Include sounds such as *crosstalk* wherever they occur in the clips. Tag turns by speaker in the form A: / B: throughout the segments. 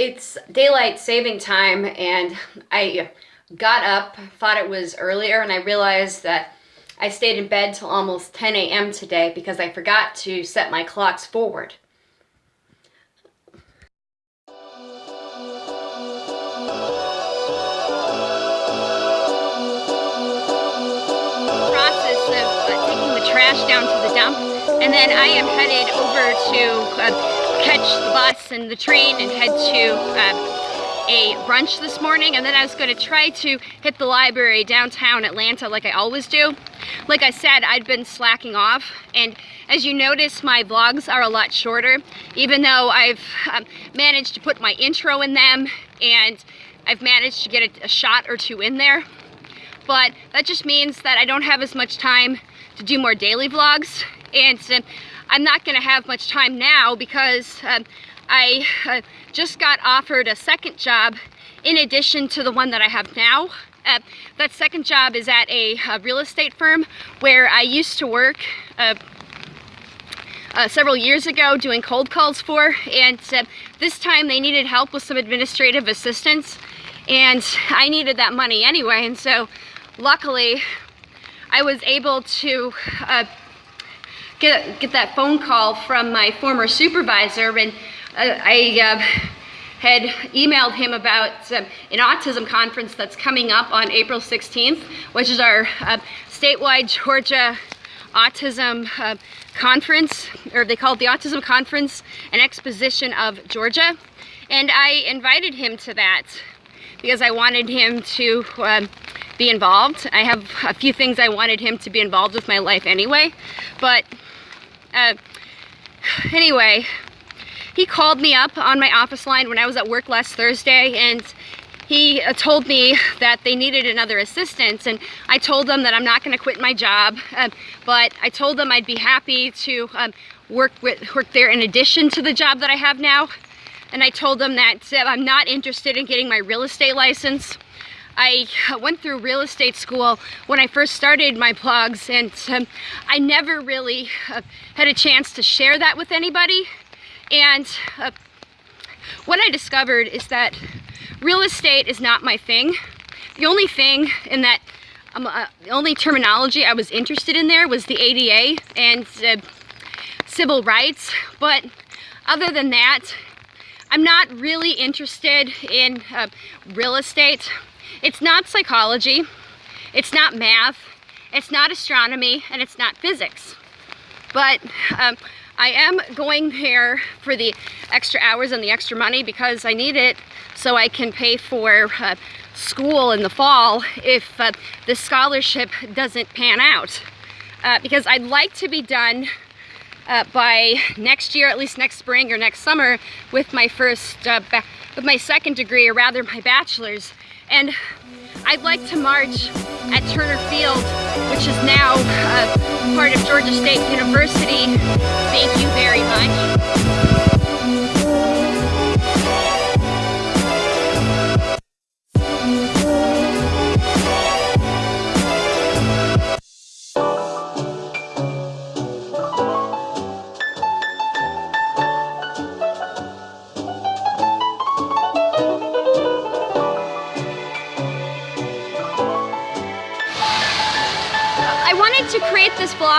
A: it's daylight saving time and I got up, thought it was earlier, and I realized that I stayed in bed till almost 10 a.m. today because I forgot to set my clocks forward. Process of uh, taking the trash down to the dump and then I am headed over to uh, catch the bus and the train and head to uh, a brunch this morning and then I was going to try to hit the library downtown Atlanta like I always do. Like I said, I'd been slacking off and as you notice, my vlogs are a lot shorter, even though I've um, managed to put my intro in them and I've managed to get a, a shot or two in there. But that just means that I don't have as much time to do more daily vlogs and uh, I'm not going to have much time now because uh, I uh, just got offered a second job in addition to the one that I have now. Uh, that second job is at a, a, real estate firm where I used to work uh, uh, several years ago doing cold calls for and uh, this time they needed help with some administrative assistance and I needed that money anyway and so luckily I was able to uh, get, get that phone call from my former supervisor and I uh, had emailed him about uh, an autism conference that's coming up on April 16th, which is our uh, statewide Georgia autism uh, conference, or they call it the Autism Conference, an exposition of Georgia. And I invited him to that because I wanted him to um, be involved. I have a few things I wanted him to be involved with my life anyway. But uh, anyway, he called me up on my office line when I was at work last Thursday and he uh, told me that they needed another assistant and I told them that I'm not going to quit my job uh, but I told them I'd be happy to um, work with work there in addition to the job that I have now and I told them that uh, I'm not interested in getting my real estate license I went through real estate school when I first started my blogs and um, I never really uh, had a chance to share that with anybody and uh, what I discovered is that real estate is not my thing. The only thing in that, um, uh, the only terminology I was interested in there was the ADA and uh, civil rights. But other than that, I'm not really interested in uh, real estate. It's not psychology, it's not math, it's not astronomy, and it's not physics. But um, I am going there for the extra hours and the extra money because I need it so I can pay for uh, school in the fall if uh, the scholarship doesn't pan out. Uh, because I'd like to be done uh, by next year, at least next spring or next summer, with my first, uh, with my second degree, or rather my bachelor's. And I'd like to march at Turner Field, which is now uh, part of Georgia State University. Thank you very much.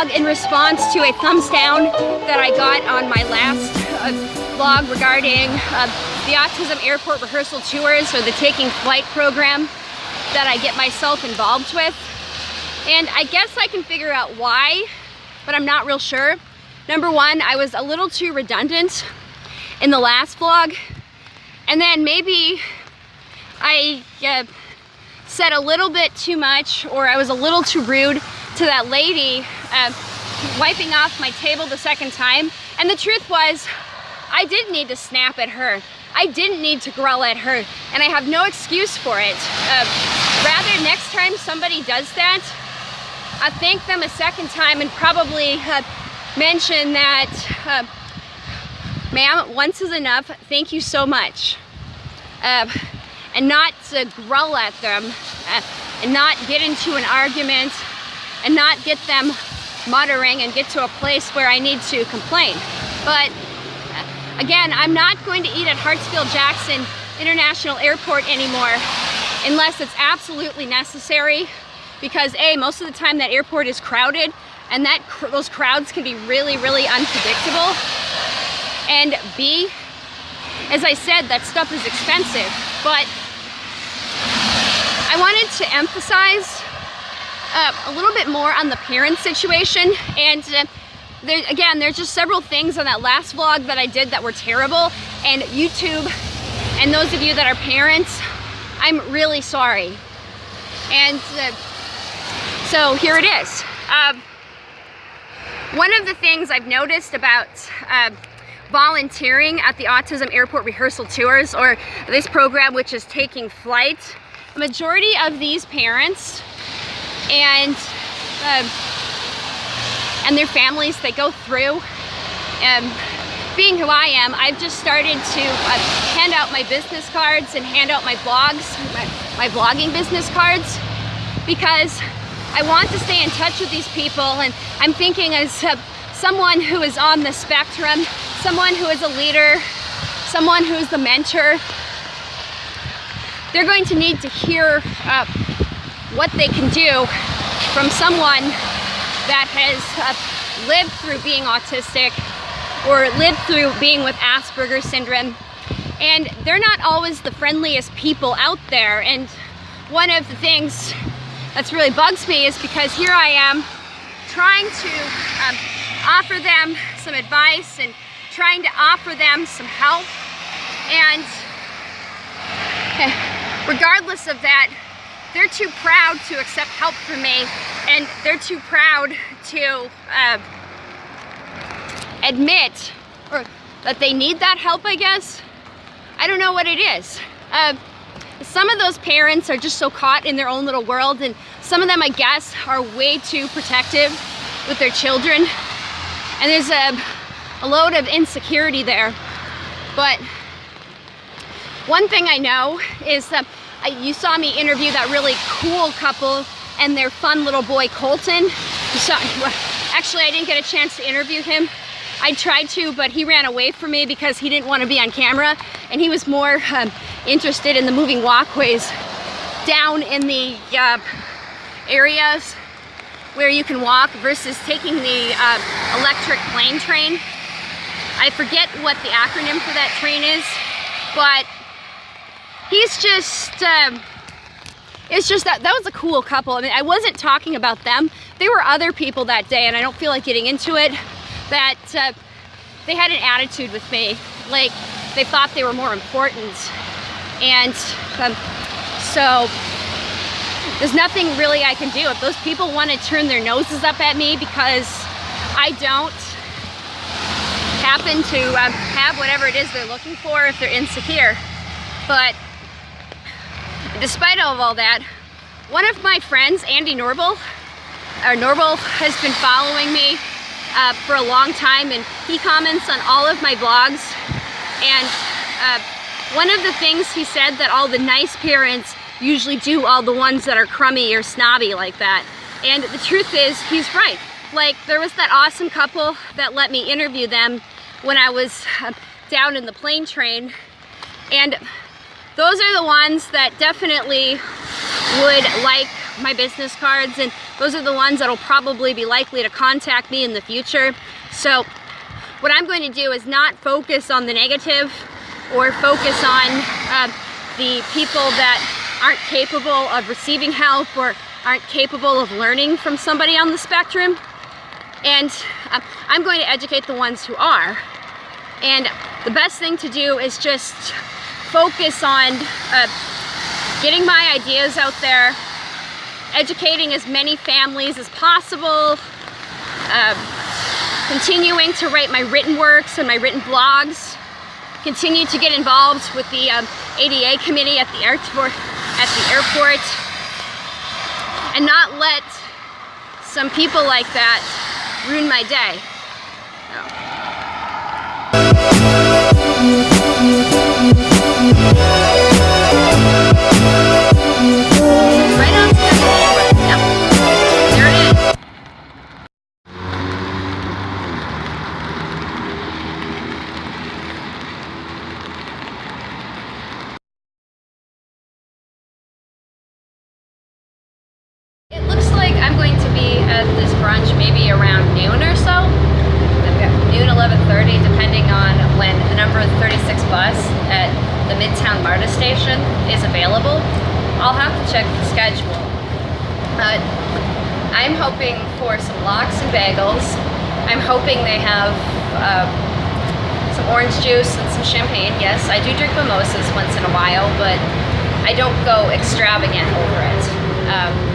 A: Vlog in response to a thumbs down that I got on my last uh, vlog regarding uh, the Autism Airport Rehearsal Tours or the Taking Flight program that I get myself involved with. And I guess I can figure out why, but I'm not real sure. Number one, I was a little too redundant in the last vlog. And then maybe I uh, said a little bit too much or I was a little too rude to that lady uh, wiping off my table the second time. And the truth was, I didn't need to snap at her. I didn't need to growl at her, and I have no excuse for it. Uh, rather, next time somebody does that, I thank them a second time and probably uh, mention that, uh, ma'am, once is enough, thank you so much. Uh, and not to growl at them, uh, and not get into an argument and not get them muttering and get to a place where I need to complain. But again, I'm not going to eat at Hartsfield-Jackson International Airport anymore unless it's absolutely necessary because A, most of the time that airport is crowded and that those crowds can be really, really unpredictable. And B, as I said, that stuff is expensive, but I wanted to emphasize uh, a little bit more on the parent situation and uh, there, again, there's just several things on that last vlog that I did that were terrible and YouTube and those of you that are parents, I'm really sorry. And uh, so here it is. Um, one of the things I've noticed about uh, volunteering at the Autism Airport Rehearsal Tours, or this program which is taking flight, majority of these parents and uh, and their families that go through, um, being who I am, I've just started to uh, hand out my business cards and hand out my blogs, my, my vlogging business cards, because I want to stay in touch with these people. And I'm thinking as uh, someone who is on the spectrum, someone who is a leader, someone who is the mentor, they're going to need to hear uh, what they can do from someone that has uh, lived through being autistic or lived through being with Asperger's syndrome. And they're not always the friendliest people out there. And one of the things that's really bugs me is because here I am trying to um, offer them some advice and trying to offer them some help and regardless of that they're too proud to accept help from me and they're too proud to uh, admit or that they need that help I guess. I don't know what it is. Uh, some of those parents are just so caught in their own little world and some of them I guess are way too protective with their children. And there's a, a load of insecurity there. But one thing I know is that you saw me interview that really cool couple and their fun little boy Colton saw *laughs* actually I didn't get a chance to interview him I tried to, but he ran away from me because he didn't want to be on camera and he was more um, interested in the moving walkways down in the uh, areas where you can walk versus taking the uh, electric plane train. I forget what the acronym for that train is, but he's just, um, it's just that, that was a cool couple. I mean, I wasn't talking about them. There were other people that day and I don't feel like getting into it that uh, they had an attitude with me, like they thought they were more important. And um, so there's nothing really I can do. If those people want to turn their noses up at me because I don't happen to um, have whatever it is they're looking for if they're insecure. But despite all of all that, one of my friends, Andy Norble, or Norble, has been following me uh, for a long time and he comments on all of my blogs. And uh, one of the things he said that all the nice parents usually do all the ones that are crummy or snobby like that. And the truth is he's right. Like there was that awesome couple that let me interview them when I was uh, down in the plane train. And those are the ones that definitely would like my business cards and those are the ones that'll probably be likely to contact me in the future. So what I'm going to do is not focus on the negative or focus on uh, the people that aren't capable of receiving help or aren't capable of learning from somebody on the spectrum. And uh, I'm going to educate the ones who are. And the best thing to do is just focus on uh, getting my ideas out there, educating as many families as possible, um, continuing to write my written works and my written blogs, continue to get involved with the um, ADA committee at the airport, at the airport, and not let some people like that ruin my day. This brunch maybe around noon or so. Noon, 11.30, depending on when the number 36 bus at the Midtown MARTA station is available. I'll have to check the schedule. But I'm hoping for some lox and bagels. I'm hoping they have uh, some orange juice and some champagne. Yes, I do drink mimosas once in a while, but I don't go extravagant over it. Um,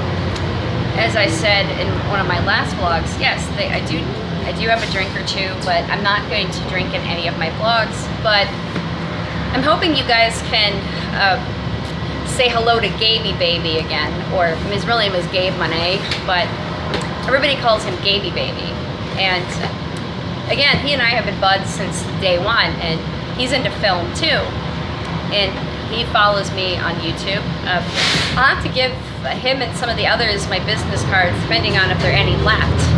A: as I said in one of my last vlogs, yes, they, I do I do have a drink or two, but I'm not going to drink in any of my vlogs. But I'm hoping you guys can uh, say hello to Gaby Baby again, or his real name is Gabe Monet, but everybody calls him Gaby Baby. And again, he and I have been buds since day one, and he's into film too. And he follows me on YouTube. Uh, I'll have to give him and some of the others my business cards, depending on if there are any left.